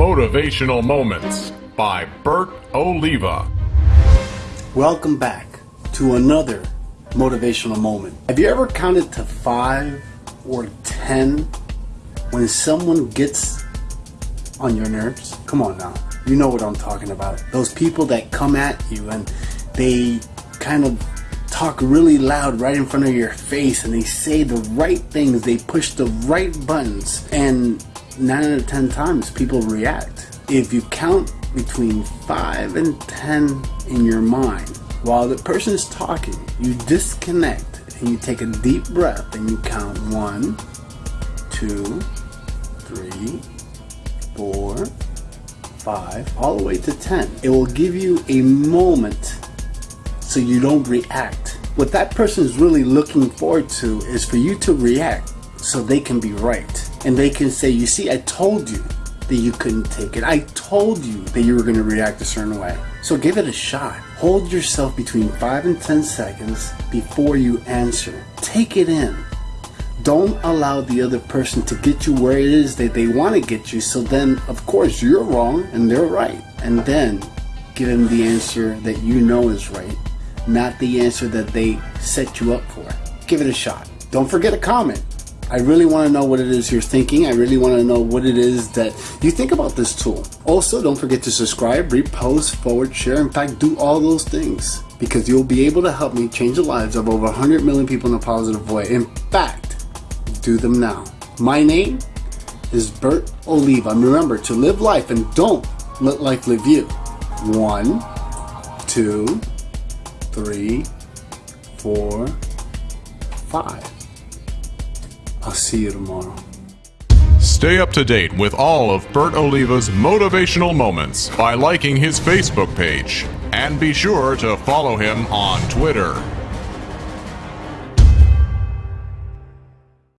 Motivational Moments by Bert Oliva. Welcome back to another motivational moment. Have you ever counted to five or ten when someone gets on your nerves? Come on now. You know what I'm talking about. Those people that come at you and they kind of talk really loud right in front of your face and they say the right things, they push the right buttons, and nine out of ten times people react. If you count between five and ten in your mind while the person is talking, you disconnect and you take a deep breath and you count one, two, three, four, five, all the way to 10. It will give you a moment so you don't react. What that person is really looking forward to is for you to react so they can be right. And they can say, you see, I told you that you couldn't take it. I told you that you were going to react a certain way. So give it a shot. Hold yourself between 5 and 10 seconds before you answer. Take it in. Don't allow the other person to get you where it is that they want to get you. So then, of course, you're wrong and they're right. And then give them the answer that you know is right, not the answer that they set you up for. Give it a shot. Don't forget a comment. I really want to know what it is you're thinking. I really want to know what it is that you think about this tool. Also, don't forget to subscribe, repost, forward, share. In fact, do all those things because you'll be able to help me change the lives of over 100 million people in a positive way. In fact, do them now. My name is Bert Oliva. And remember to live life and don't let life live you. One, two, three, four, five. I'll see you tomorrow. Stay up to date with all of Bert Oliva's motivational moments by liking his Facebook page. And be sure to follow him on Twitter.